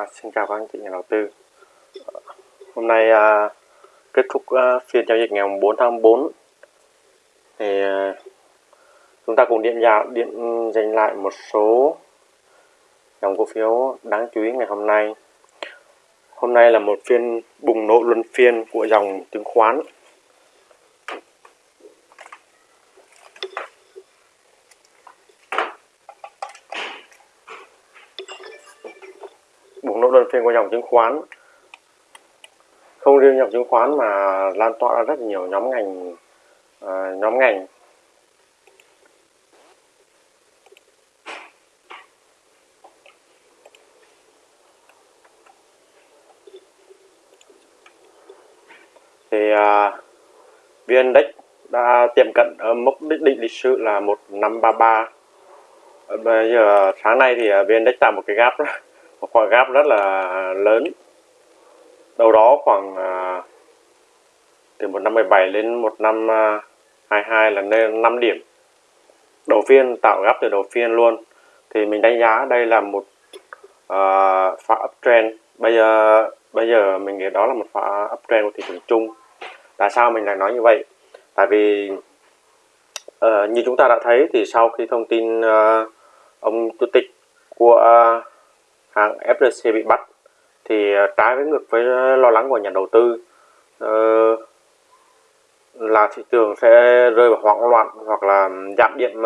À, xin chào các anh chị nhà đầu tư. Hôm nay à, kết thúc à, phiên giao dịch ngày 4 tháng 4 thì à, chúng ta cùng điện vào điện dành lại một số dòng cổ phiếu đáng chú ý ngày hôm nay. Hôm nay là một phiên bùng nổ luân phiên của dòng chứng khoán. bùng nổ luân phiên của dòng chứng khoán. Không riêng dòng chứng khoán mà lan tỏa ra rất nhiều nhóm ngành uh, nhóm ngành. Thì uh, vn index đã tiệm cận ở mốc đích định lịch sử là 1533 bây giờ sáng nay thì à, vn index tạo một cái gap đó một khoảng gap rất là lớn. Đâu đó khoảng à, từ một năm 17 lên một năm à, 22 là nên 5 điểm. Đầu phiên tạo gap từ đầu phiên luôn. Thì mình đánh giá đây là một uh, pha uptrend bây giờ bây giờ mình nghĩ đó là một pha uptrend của thị trường chung. Tại sao mình lại nói như vậy? Tại vì uh, như chúng ta đã thấy thì sau khi thông tin uh, ông chủ tịch của uh, hàng FLC bị bắt thì ờ, trái với ngược với ờ, lo lắng của nhà đầu tư uh, là thị trường sẽ rơi vào hoảng loạn hoặc là giảm điện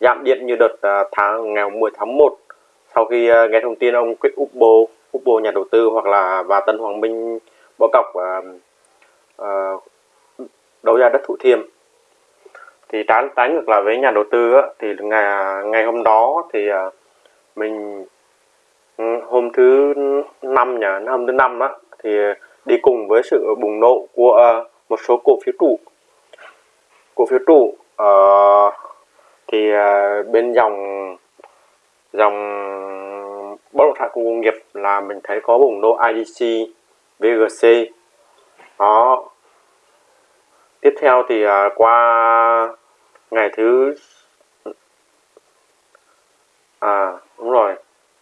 giảm điện như đợt tháng ngày 10 tháng 1 sau khi nghe thông tin ông Quyết Upbo Upbo nhà đầu tư hoặc là và Tân Hoàng Minh bỏ cọc uh, uh, đấu giá đất Thủ Thiêm. Thì trái trái ngược lại với nhà đầu tư á, thì ngày ngày hôm đó thì uh, mình Ừ, hôm thứ năm nhỉ? Hôm thứ năm á thì đi cùng với sự bùng nổ của à, một số cổ phiếu trụ. Cổ phiếu trụ uh, thì uh, bên dòng dòng bất động sản công nghiệp là mình thấy có bùng nổ IDC VGC đó. Tiếp theo thì uh, qua ngày thứ à đúng rồi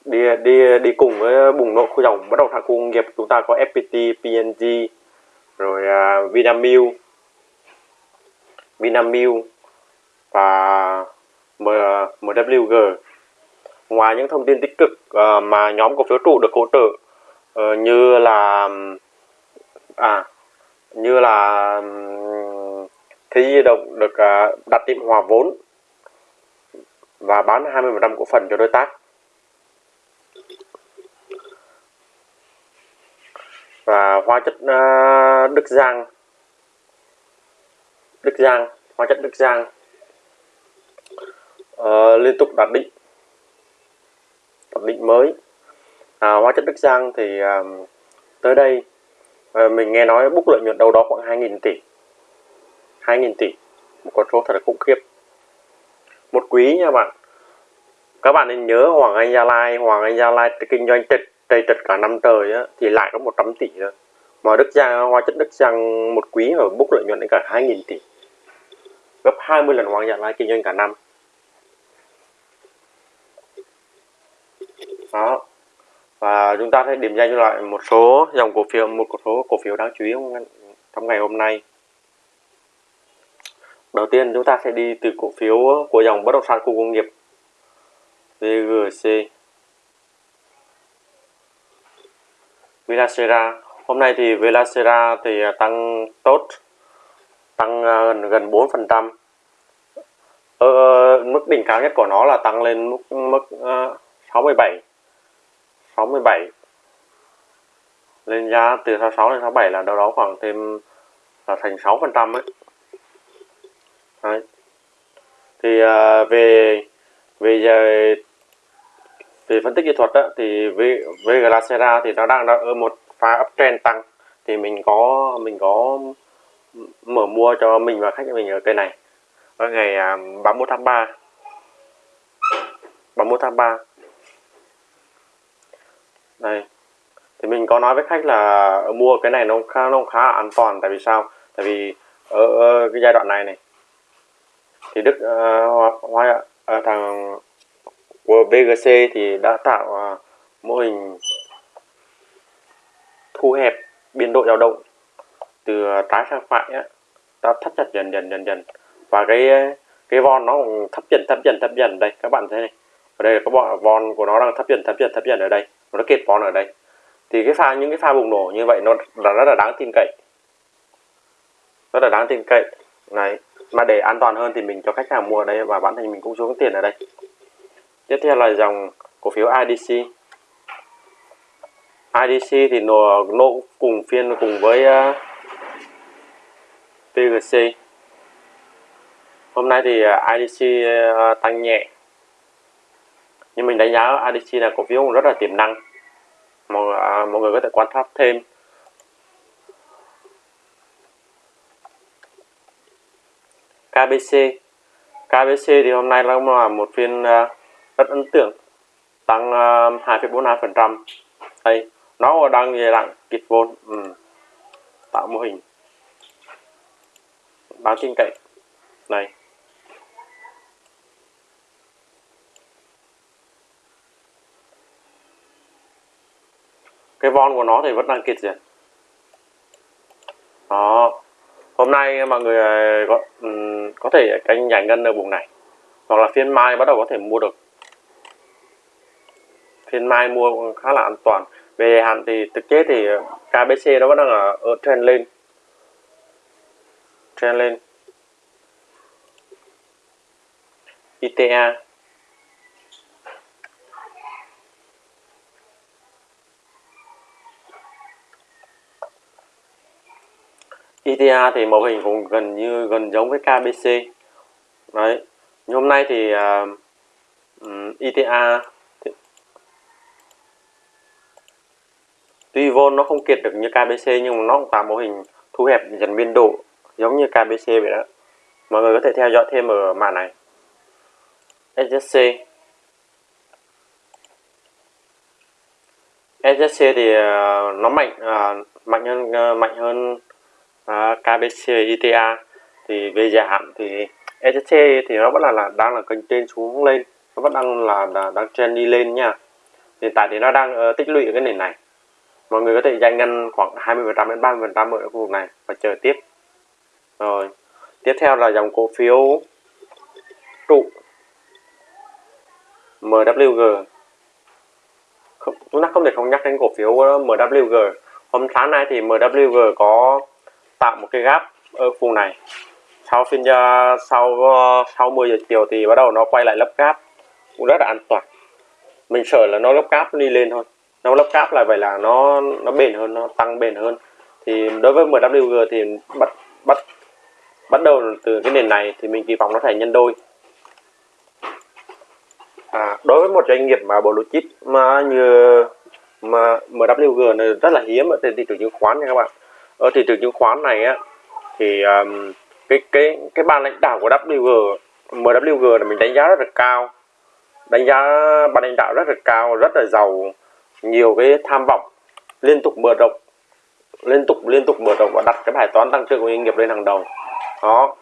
đi đi đi cùng với ờ, bùng nổ khu dòng bất động sản khu công nghiệp. Chúng ta có FPT, PNG rồi uh, Vinamilk. Vinamilk và MWG ngoài những thông tin tích cực uh, mà nhóm cổ phiếu trụ được hỗ trợ uh, như là à như là um, thế di động được uh, đặt tiệm hòa vốn và bán 20% cổ phần cho đối tác và hóa chất uh, Đức Giang. Đức Giang hóa chất Đức Giang. Uh, liên tục đạt định. Đạt định mới. À, hóa chất Đức Giang thì uh, tới đây uh, mình nghe nói bút lợi nhuận đâu đó khoảng 2.000 tỷ. 2.000 tỷ. Một con số thật là khủng khiếp. Một quý nha bạn. Các bạn nên nhớ Hoàng Anh Gia Lai. Hoàng Anh Gia Lai kinh doanh tịch đây trật cả năm trời á, thì lại có 100 tỷ thôi mà Đức Giang hóa chất Đức Giang một quý mà bốc lợi nhuận đến cả 2.000 tỷ. Gấp 20 lần Hoàng Gia Lai kinh doanh cả năm. Đó. Và chúng ta sẽ điểm danh lại một số dòng cổ phiếu, một số cổ phiếu đáng chú ý trong ngày hôm nay. Đầu tiên chúng ta sẽ đi từ cổ phiếu của dòng bất động sản khu công nghiệp VGC Vinacera hôm nay thì Velacera thì à, tăng tốt tăng à, gần gần 4 phần trăm. Ờ, ờ, mức đỉnh cao nhất của nó là tăng lên mức mức uh, 67 67 lên giá từ 66 đến 67 là đâu đó khoảng thêm là thành 6 phần trăm ấy. Đấy. thì uh, về về giờ về phân tích kỹ thuật đó, thì về Glacera thì nó đang ở một pha uptrend tăng thì mình có mình có mở mua cho mình và khách của mình ở cây này. Ở ngày à, 31 tháng 3 31 tháng 3 đây thì mình có nói với khách là mua cái này nó khá nó khá là an toàn. Tại vì sao? Tại vì ở, ở cái giai đoạn này này thì Đức uh, hoa uh, thằng của BGC thì đã tạo uh, mô hình thu hẹp biên độ dao động từ à, trái sang phải á, ta thắt chặt dần dần dần dần. Và cái à, cái von nó cũng thấp dần thấp dần thấp dần. Đây, các bạn thấy này. Ở đây là các von của nó đang thấp dần thấp dần thấp dần ở đây. Nó kết von ở đây. Thì cái pha, những cái pha bùng nổ như vậy nó là rất là đáng tin cậy. Rất là đáng tin cậy. Này, mà để an toàn hơn thì mình cho khách hàng mua ở đây và bản thân mình cũng xuống tiền ở đây. Tiếp theo là dòng cổ phiếu IDC IDC thì nó, nó cùng phiên cùng với à, uh, PGC hôm nay thì à, uh, IDC uh, à, tăng nhẹ. Nhưng mình đánh giá IDC là cổ phiếu rất là tiềm năng. Mọi, uh, mọi người có thể quan sát thêm. KBC KBC thì hôm nay là một phiên uh, rất ấn tượng. Tăng uh, 2,42% đây nó đang về dạng kịch vôn ừ. tạo mô hình. Đáng tin cậy. Này. Cái von của nó thì vẫn đang kịch rồi. Đó. Hôm nay mọi người ờ, có um, ừ, có thể canh giải ngân ở vùng này. Hoặc là phiên mai bắt đầu có thể mua được. Phiên mai mua khá là an toàn về hạn thì thực tế thì ờ, KBC nó vẫn đang ở, ở trend lên. Trend lên. ITA ITA thì mẫu hình cũng gần như gần giống với KBC đấy. Nhưng hôm nay thì ờ, uh, um, ITA tuy vôn nó không kiệt được như KBC nhưng mà nó cũng tạo mô hình thu hẹp dần biên độ giống như KBC vậy đó. Mọi người có thể theo dõi thêm ở màn này. SSC SSC thì uh, nó mạnh uh, mạnh hơn uh, mạnh hơn uh, KBC ITA thì về dài hạn thì SSC thì nó vẫn là, là đang là kênh trên xuống lên nó vẫn đang là, là đang trend đi lên nha. Hiện tại thì nó đang uh, tích lũy ở cái nền này mọi người có thể dành ngân khoảng 20% đến 30% ở khu vực này và chờ tiếp. Rồi tiếp theo là dòng cổ phiếu trụ MWG không, chúng ta không thể không nhắc đến cổ phiếu ờ, MWG hôm sáng nay thì MWG có tạo một cái gap ở vùng này. Sau phiên sau ờ, sau 10 giờ chiều thì bắt đầu nó quay lại lấp gap. Cũng rất là an toàn. Mình sợ là nó lấp gap đi lên thôi nó lắp cáp lại vậy là nó nó bền hơn nó tăng bền hơn. Thì đối với MWG thì bắt bắt bắt đầu từ cái nền này thì mình kỳ vọng nó thể nhân đôi. À, đối với một doanh nghiệp mà blue chip mà như mà MWG này rất là hiếm ở trên thị trường chứng khoán nha các bạn. Ở thị trường chứng khoán này á thì um, cái cái cái ban lãnh đạo của WG MWG là mình đánh giá rất là cao. Đánh giá ban lãnh đạo rất là cao rất là giàu nhiều cái tham vọng liên tục mở rộng liên tục liên tục mở rộng và đặt cái bài toán tăng trưởng của doanh nghiệp lên hàng đầu. Đó.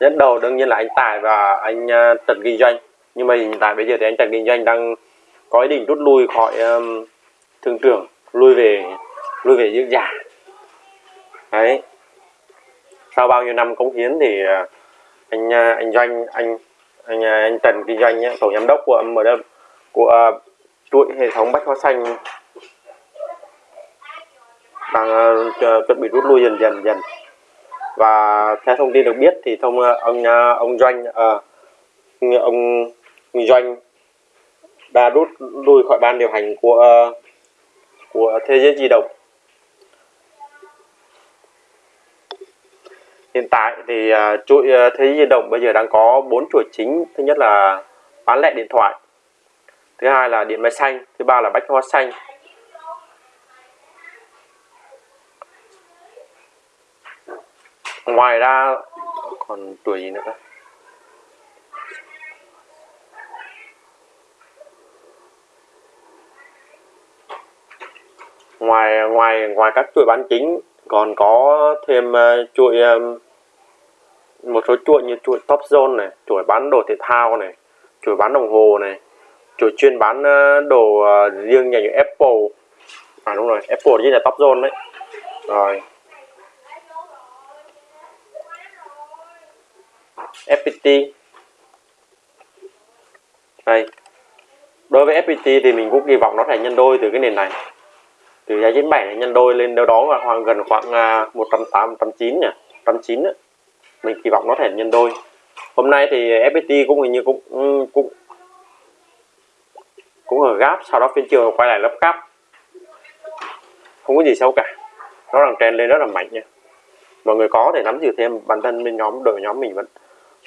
Dẫn đầu đương nhiên là anh Tài và anh uh, Trần Kinh Doanh. Nhưng mà hiện tại bây giờ thì anh Trần Kinh Doanh đang có ý định rút lui khỏi um, thương trường lui về lui về dưỡng già. Đấy. Sau bao nhiêu năm cống hiến thì uh, anh uh, anh Doanh anh anh anh Trần Kinh Doanh tổng giám đốc của MW của uh, chuỗi hệ thống bách hóa xanh. Đang uh, chuẩn bị rút lui dần dần dần. Và theo thông tin được biết thì thông uh, ông uh, ông doanh uh, ông doanh đã rút lui khỏi ban điều hành của uh, của thế giới di động. Hiện tại thì uh, chuỗi uh, thế giới di động bây giờ đang có bốn chuỗi chính. Thứ nhất là bán lẻ điện thoại thứ hai là điện máy xanh thứ ba là bách hóa xanh. Ngoài ra còn tuổi gì nữa? Ngoài ngoài ngoài các chuỗi bán chính còn có thêm uh, chuỗi um, một số chuỗi như chuỗi top zone này chuỗi bán đồ thể thao này chuỗi bán đồng hồ này chuỗi chuyên bán ờ, đồ ờ, riêng nhà như Apple. À đúng rồi, Apple như là top zone đấy. Rồi. FPT đây. Đối với FPT thì mình cũng kỳ vọng nó sẽ nhân đôi từ cái nền này. Từ giá 97 nhân đôi lên đâu đó khoảng gần khoảng à, 108 109 nhỉ? 109 mình kỳ vọng nó thể nhân đôi. Hôm nay thì FPT cũng hình như cũng ừ, cũng cũng ở gáp sau đó phiên chiều quay lại lớp gáp không có gì xấu cả. Nó đang trend lên rất là mạnh nha. Mọi người có thể nắm giữ thêm bản thân bên nhóm đội nhóm mình vẫn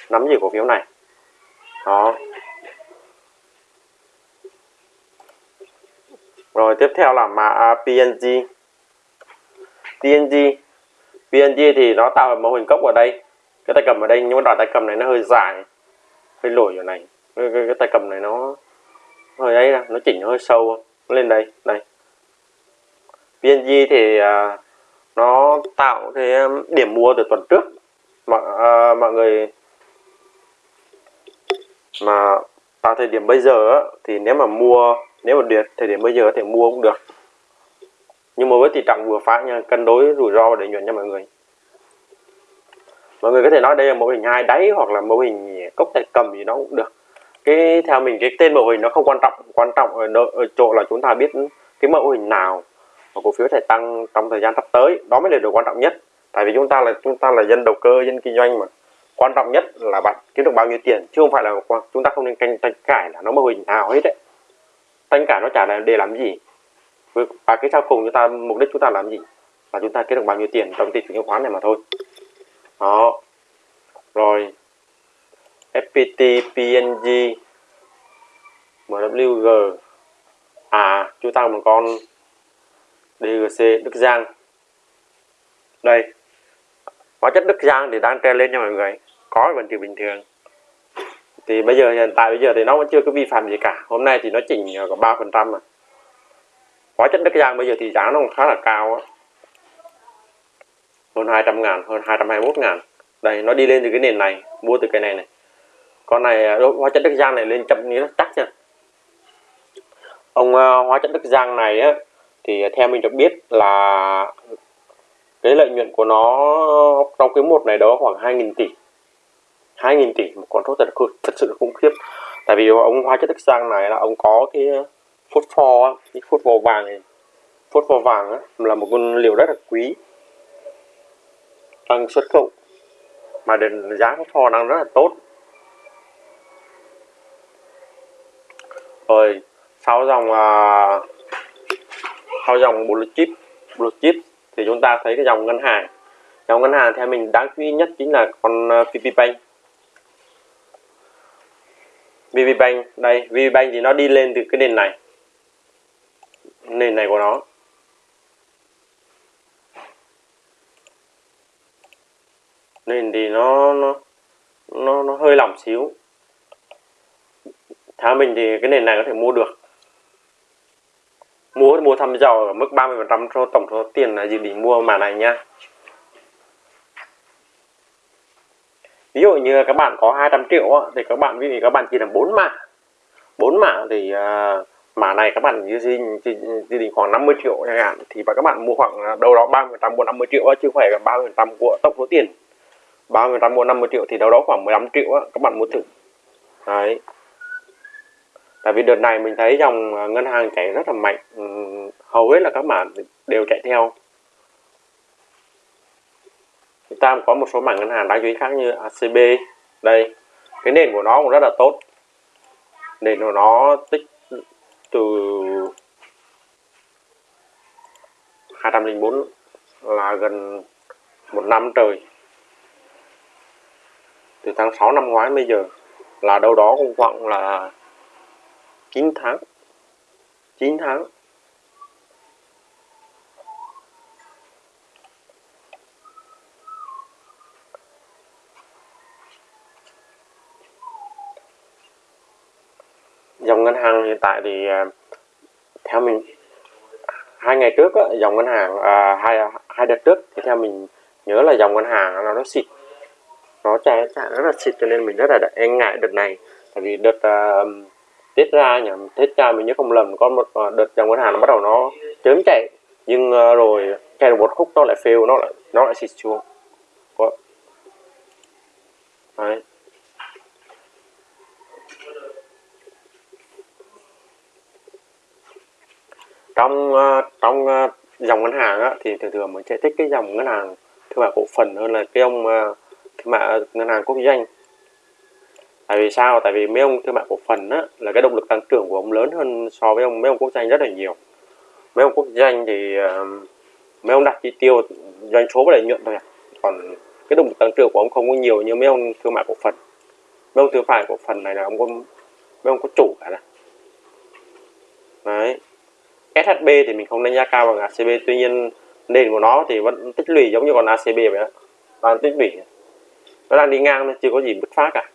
nắm giữ cổ phiếu này. Đó. Rồi tiếp theo là mà à, PNG PNG PNG thì nó tạo mô hình cốc ở đây. Cái tay cầm ở đây nhưng mà đoạn tay cầm này nó hơi dài hơi lồi ở này. Cái, cái, cái tay cầm này nó hơi ấy ra nó chỉnh hơi sâu nó lên đây đây. PNG thì à, nó tạo cái um, điểm mua từ tuần trước. Mọi à, mọi người mà vào thời điểm bây giờ á, thì nếu mà mua nếu mà điệt thời điểm bây giờ có thể mua cũng được. Nhưng mà với tỷ trọng vừa phải nha cân đối rủi ro để nhuận cho mọi người. Mọi người có thể nói đây là mô hình hai đáy hoặc là mô hình cốc tay cầm gì nó cũng được cái theo mình cái tên mô hình nó không quan trọng quan trọng ở, ở chỗ là chúng ta biết cái mô hình nào mà cổ phiếu thể tăng trong thời gian sắp tới. Đó mới là điều quan trọng nhất. Tại vì chúng ta là chúng ta là dân đầu cơ dân kinh doanh mà. Quan trọng nhất là bạn kiếm được bao nhiêu tiền chứ không phải là chúng ta không nên canh tranh cãi là nó mô hình nào hết đấy. Tranh cãi nó chả là để làm gì. Và cái sau cùng chúng ta mục đích chúng ta làm gì? Là chúng ta kiếm được bao nhiêu tiền trong thị trường chứng khoán này mà thôi. Đó. Rồi. FPT PNG MWG à chúng ta một con DGC Đức Giang. Đây, hóa chất Đức Giang thì đang treo lên cho mọi người. Có vẫn chỉ bình thường. Thì bây giờ, hiện tại bây giờ thì nó vẫn chưa có vi phạm gì cả. Hôm nay thì nó chỉnh có ba phần trăm mà. Hóa chất Đức Giang bây giờ thì giá nó khá là cao á. Hơn 200 ngàn, hơn 221 ngàn. Đây, nó đi lên từ cái nền này, mua từ cái này này con này à, hóa chất Đức Giang này lên chậm nghĩa nó chắc nha. Ông à, hóa chất Đức Giang này á thì theo mình được biết là cái lợi nhuận của nó trong cái một này đó khoảng 2.000 tỷ. 2.000 tỷ một con số thật thật sự là khủng khiếp. Tại vì ông hóa chất Đức Giang này là ông có cái phốt pho cái phốt pho vàng này. Phốt pho vàng á, là một con liệu rất là quý đang xuất khẩu. Mà đến giá phốt pho đang rất là tốt. Rồi sau dòng uh, sau dòng blue chip blue chip thì chúng ta thấy cái dòng ngân hàng. Dòng ngân hàng theo mình đáng chú ý nhất chính là con à, uh, VP Bank. VP Bank đây VP Bank thì nó đi lên từ cái nền này nền này của nó. Nền thì nó nó nó, nó hơi lỏng xíu theo mình thì cái nền này có thể mua được. Mua mua thăm dò ở mức 30 phần trăm số tổng số tiền là dự định mua mã này nha. Ví dụ như các bạn có 200 triệu thì các bạn vì các bạn chỉ là 4 mã. 4 mã thì uh, mã này các bạn dự định dự định khoảng 50 triệu chẳng hạn thì các bạn mua khoảng à, đâu đó 30 phần trăm mua 50 triệu chứ không phải là 30 phần trăm của tổng số tiền. 30 phần trăm mua 50 triệu thì đâu đó khoảng 15 triệu các bạn mua thử. Đấy tại vì đợt này mình thấy dòng à, ngân hàng chạy rất là mạnh. Ừ, hầu hết là các bạn đều chạy theo. Chúng ta có một số mảng ngân hàng đáng chú ý khác như ACB đây, cái nền của nó cũng rất là tốt. Nền của nó tích từ 204 là gần một năm trời. Từ tháng 6 năm ngoái bây giờ là đâu đó cũng khoảng là 9 tháng. 9 tháng. Dòng ngân hàng hiện tại thì à, theo mình hai ngày trước á, dòng ngân hàng à, hai hai đợt trước thì theo mình nhớ là dòng ngân hàng nó nó xịt nó chạy chạy rất là xịt cho nên mình rất là e ngại đợt này. Tại vì đợt uh, tết ra nhỉ? Tết ra mình nhớ không lầm có một à, đợt dòng ngân hàng nó bắt đầu nó chớm chạy. Nhưng uh, rồi chạy được một khúc nó lại fail nó lại nó lại xịt xuống. Có. Đấy. Trong uh, trong uh, dòng ngân hàng á, thì thường thường mình sẽ thích cái dòng ngân hàng thương mại cổ phần hơn là cái ông uh, thương mại ngân hàng quốc doanh tại vì sao? Tại vì mấy ông thương mại cổ phần á là cái động lực tăng trưởng của ông lớn hơn so với ông mấy ông quốc doanh rất là nhiều. Mấy ông quốc doanh thì uh, mấy ông đặt chi tiêu doanh số và lợi nhuận thôi à. còn cái động lực tăng trưởng của ông không có nhiều như mấy ông thương mại cổ phần. Mấy ông thương mại cổ phần này là ông có mấy ông có chủ cả này. Đấy. SHB thì mình không đánh giá cao bằng ACB tuy nhiên nền của nó thì vẫn tích lũy giống như còn ACB vậy đó. Đang tích lũy. Nó đang đi ngang nó chưa có gì bứt phá cả.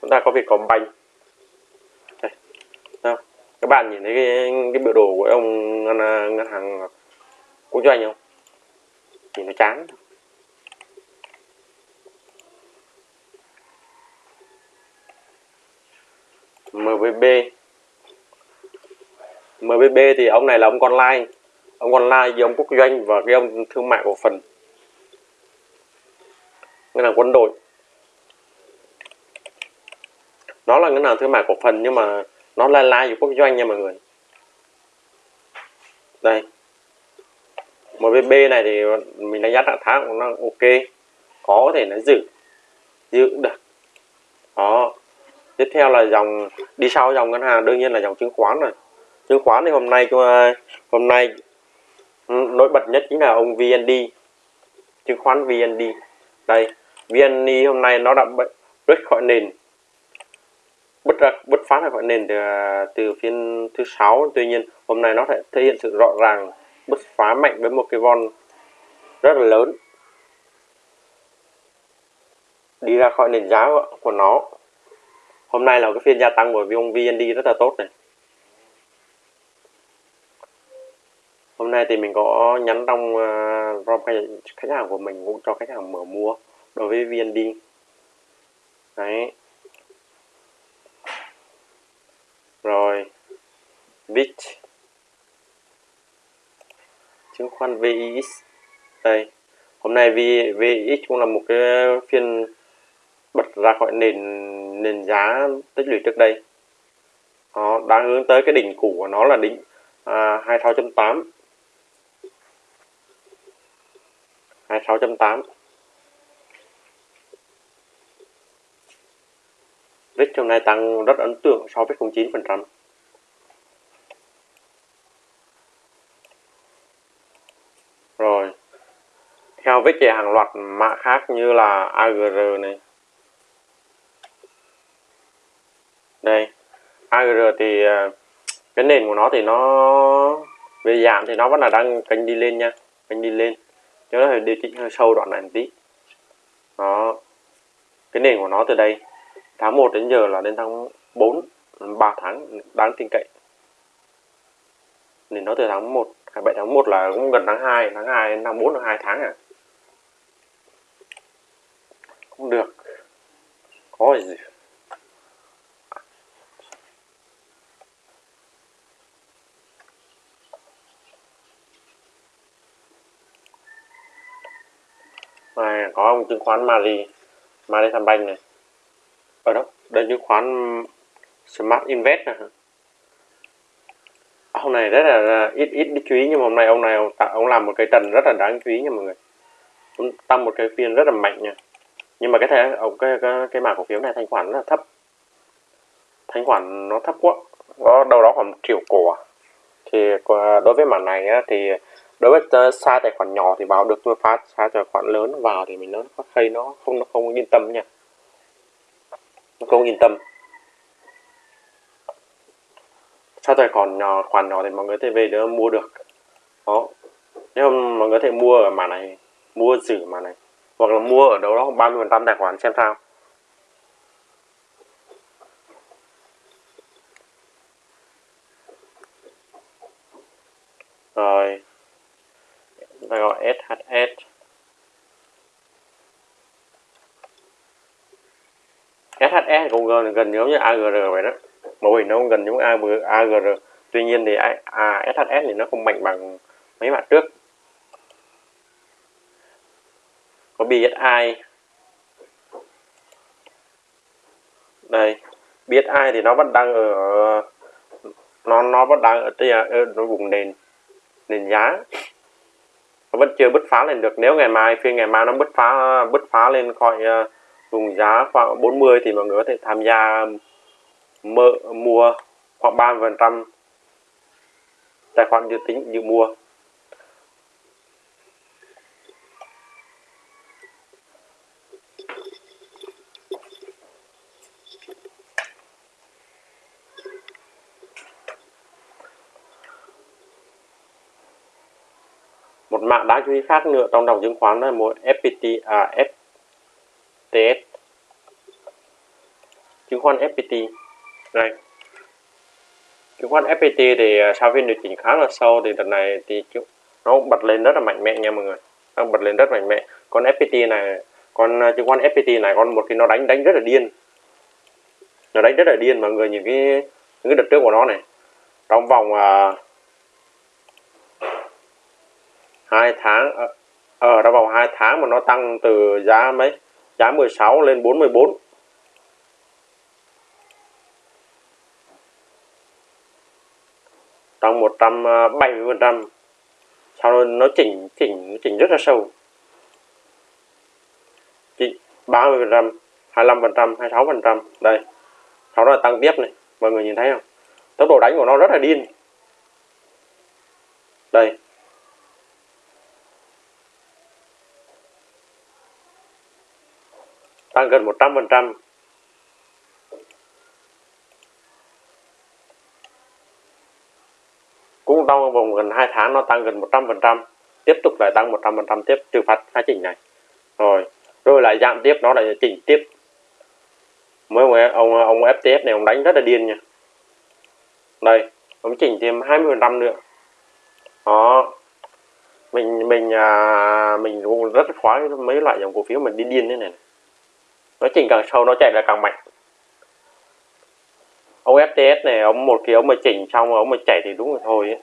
Chúng ta có việc còn banh đây. Đâu? các bạn nhìn thấy cái, cái biểu đồ của ông ngân, ngân hàng quốc doanh không? Thì nó chán. MBB MBB thì ông này là ông con lai. Ông con lai với ông quốc doanh và cái ông thương mại cổ phần. Ngân hàng quân đội nó là ngân hàng thương mại cổ phần, nhưng mà nó lai lai với quốc doanh nha mọi người. Đây. MVB này thì mình đánh giá trạng thái của nó ok. Có thể nó giữ. Giữ được. Đó. Tiếp theo là dòng, đi sau dòng ngân hàng, đương nhiên là dòng chứng khoán rồi. Chứng khoán thì hôm nay ờ, hôm nay ừ, nổi bật nhất chính là ông VND chứng khoán VND đây. VND hôm nay nó đã rớt khỏi nền bứt ra bứt phá ra khỏi nền từ, từ phiên thứ sáu. Tuy nhiên hôm nay nó thể, thể hiện sự rõ ràng bứt phá mạnh với một cái von rất là lớn. Đi ra khỏi nền giá của nó. Hôm nay là cái phiên gia tăng của vùng VND rất là tốt này. Hôm nay thì mình có nhắn trong ờ, uh, rom khách hàng của mình cũng cho khách hàng mở mua đối với VND. Đấy rồi VIX chứng khoán VIX đây. Hôm nay VIX cũng là một cái phiên bật ra khỏi nền nền giá tích lũy trước đây. Nó đang hướng tới cái đỉnh cũ của nó là đỉnh à, 26.8 26.8 VIX hôm nay tăng rất ấn tượng so với 09% rồi theo VIX thì hàng loạt mã khác như là AGR này. Đây AGR thì à, cái nền của nó thì nó, về giảm thì nó vẫn là đang kênh đi lên nha, kênh đi lên. Cho nó phải điều chỉnh hơi sâu đoạn này một tí. Đó, cái nền của nó từ đây, tháng 1 đến giờ là đến tháng 4 3 tháng đáng tin cậy. Nền nó từ tháng 1 27 tháng 1 là cũng gần tháng 2 tháng 2 đến tháng 4 là 2 tháng à không được. Có gì? Này có ông chứng khoán Mari Mari Tham Banh này. Ở đâu? Đây chứng khoán Smart Invest này hôm nay rất là ít ít chú ý nhưng mà hôm nay ông này ông, ông làm một cái trần rất là đáng chú ý nha mọi người. Ông tăng một cái phiên rất là mạnh nha nhưng mà cái thẻ ông cái cái, cái mảng cổ phiếu này thanh khoản rất là thấp. Thanh khoản nó thấp quá. Có đâu đó khoảng triệu cổ à. thì ờ, đối với mảng này á, thì đối với xa tài khoản nhỏ thì vào được tôi phá xa tài khoản lớn vào thì mình nó có hay nó không nó không yên tâm nha. Nó không yên tâm. Xa tài khoản nhỏ khoản nhỏ thì mọi người thể về đỡ mua được. Đó. Nếu mà mọi người thể mua ở màn này mua giữ màn này hoặc là mua ở đâu đó 30 phần trăm tài khoản xem sao. Rồi. Ta gọi SHS SHS cũng gần, gần giống như AGR vậy đó. Mô hình nó cũng gần giống AGR tuy nhiên thì à, SHS thì nó không mạnh bằng mấy bạn trước. Có BSI đây BSI thì nó vẫn đang ở nó nó vẫn đang ở, à, ở, ở vùng nền nền giá. Nó vẫn chưa bứt phá lên được. Nếu ngày mai phiên ngày mai nó bứt phá bứt phá lên khỏi uh, vùng giá khoảng 40 thì mọi người có thể tham gia um, mơ, mua khoảng 30 phần trăm tài khoản dự tính dự mua. Một khác nữa trong đồng chứng khoán là một FPT à FTS chứng khoán FPT đây. Chứng khoán FPT thì à, sau phiên điều chỉnh khá là sâu thì đợt này thì nó bật lên rất là mạnh mẽ nha mọi người. Nó bật lên rất mạnh mẽ. Con FPT này con à, chứng khoán FPT này con một khi nó đánh đánh rất là điên. Nó đánh rất là điên mọi người nhìn cái những cái đợt trước của nó này. Trong vòng uh, hai tháng ở, ở trong vòng 2 tháng mà nó tăng từ giá mấy? Giá 16 lên 44 tăng 170 phần trăm. Sau đó nó chỉnh chỉnh chỉnh rất là sâu. Chỉnh 30 phần trăm 25 phần trăm 26 phần trăm. Đây. Sau đó là tăng tiếp này. Mọi người nhìn thấy không? Tốc độ đánh của nó rất là điên. Đây. Tăng gần 100% cũng trong vòng gần 2 tháng nó tăng gần 100% tiếp tục lại tăng 100% tiếp trừ phạt hai chỉnh này. Rồi rồi lại giảm tiếp nó lại chỉnh tiếp. Mới ông ông FTF này ông đánh rất là điên nha. Đây ông chỉnh thêm 20% nữa. Đó. Mình mình à, mình cũng rất khoái mấy loại dòng cổ phiếu mình đi điên thế này nó chỉnh càng sâu nó chạy là càng mạnh. Ông FTS này ông một khi ông mà chỉnh xong ông mà chạy thì đúng rồi thôi ấy.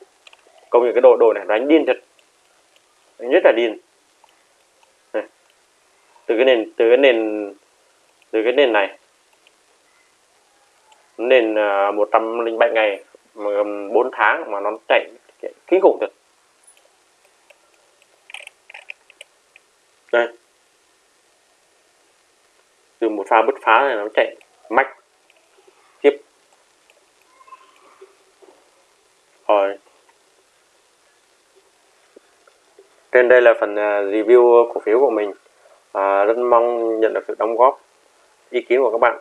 công nhận cái đồ đồ này đánh điên thật. Đánh rất là điên. Này. từ cái nền từ cái nền từ cái nền này. Nền à, uh, 107 ngày mà 4 tháng mà nó chạy kinh khủng thật. Đây pha bứt phá này nó chạy mạch tiếp. Rồi. Trên đây là phần à, review cổ phiếu của mình. À, rất mong nhận được sự đóng góp ý kiến của các bạn.